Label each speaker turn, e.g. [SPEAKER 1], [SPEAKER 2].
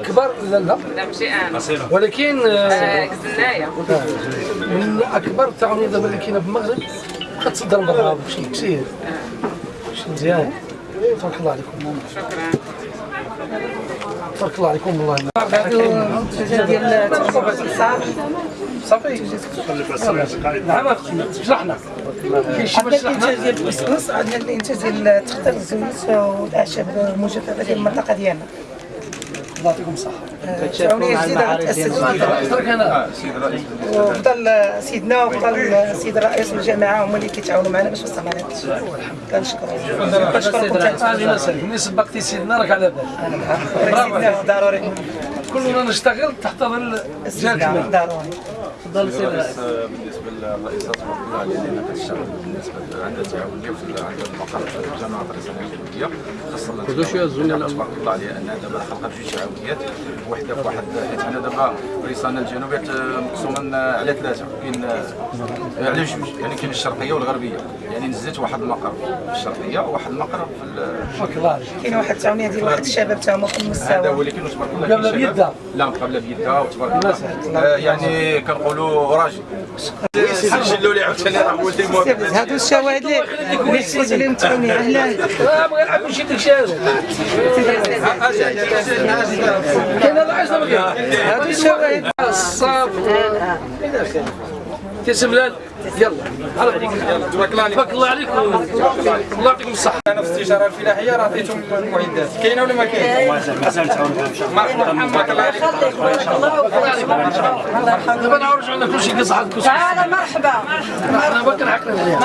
[SPEAKER 1] اكبر لا لا.
[SPEAKER 2] لا ماشي أنا
[SPEAKER 1] ولكن آه،
[SPEAKER 2] آه، قزنايه
[SPEAKER 1] من أكبر التعاونيات دابا اللي كاينة في المغرب كتصدر برا شي كثير. شي مزيان. تبارك الله عليكم.
[SPEAKER 2] شكرا.
[SPEAKER 1] تبارك الله عليكم والله.
[SPEAKER 3] ديال
[SPEAKER 1] صافي. نعم. شرحنا كاين شي
[SPEAKER 3] الانتاج ديال الكسكس عندنا الانتاج ديال التخطيط الزويت والاعشاب المجففه ديال المنطقة ديالنا
[SPEAKER 1] الله يعطيكم
[SPEAKER 3] الصحة. جديده
[SPEAKER 1] ترك أنا.
[SPEAKER 3] وفضل سيدنا وفضل السيد الرئيس والجماعه هما اللي كيتعاونوا معنا باش وصلنا لهذا الشيء كنشكروا كنشكركم.
[SPEAKER 1] مسألة ملي سبقتي سيدنا راك على بال.
[SPEAKER 3] سيدنا ضروري.
[SPEAKER 1] كلنا نشتغل تحت ظل
[SPEAKER 3] ضروري.
[SPEAKER 1] تفضل سيدنا
[SPEAKER 4] بالنسبة للرئيسة تبارك الله عليها لأن كتشتغل بالنسبة عندها تعاونيه وفي عندها المقر في الجامعة الرئيسيه الجنوبيه خاصة تبارك الله عليها انها دابا خلقت جوج تعاونيات وحدة في واحد حيت حنا دابا ريسانا الجنوبيه مقسومه على ثلاثة. كاين على جوج يعني كاين الشرقية والغربية. يعني نزلت واحد المقر في الشرقية وواحد المقر في
[SPEAKER 1] تبارك الله
[SPEAKER 3] كاين واحد التعاونية ديال واحد الشباب تا هما في
[SPEAKER 4] هذا
[SPEAKER 3] المستوى
[SPEAKER 4] هو اللي كاين تبارك الله شباب-
[SPEAKER 1] بيدها.
[SPEAKER 4] لا مقابله بيدها وتبارك الله آه، يعني كنقولوا راجل. سجلوا لي عاوتاني راه
[SPEAKER 3] هادو الشواهد اللي عليهم
[SPEAKER 1] أهلا كاين ما كاين
[SPEAKER 3] هادو الشواهد
[SPEAKER 1] الصاف يلا تبارك الله عليكم تبارك الله عليكم الله يعطيكم الصحة
[SPEAKER 5] أنا في الاستشاره الفلاحيه راه عطيتهم المعدات كاينة ولا ما كاينة؟ مرحبا تبارك الله عليك
[SPEAKER 1] دابا نعرج عندنا كل شيء قصعد كل
[SPEAKER 6] تعال مرحبا
[SPEAKER 1] ما كنحكم عليها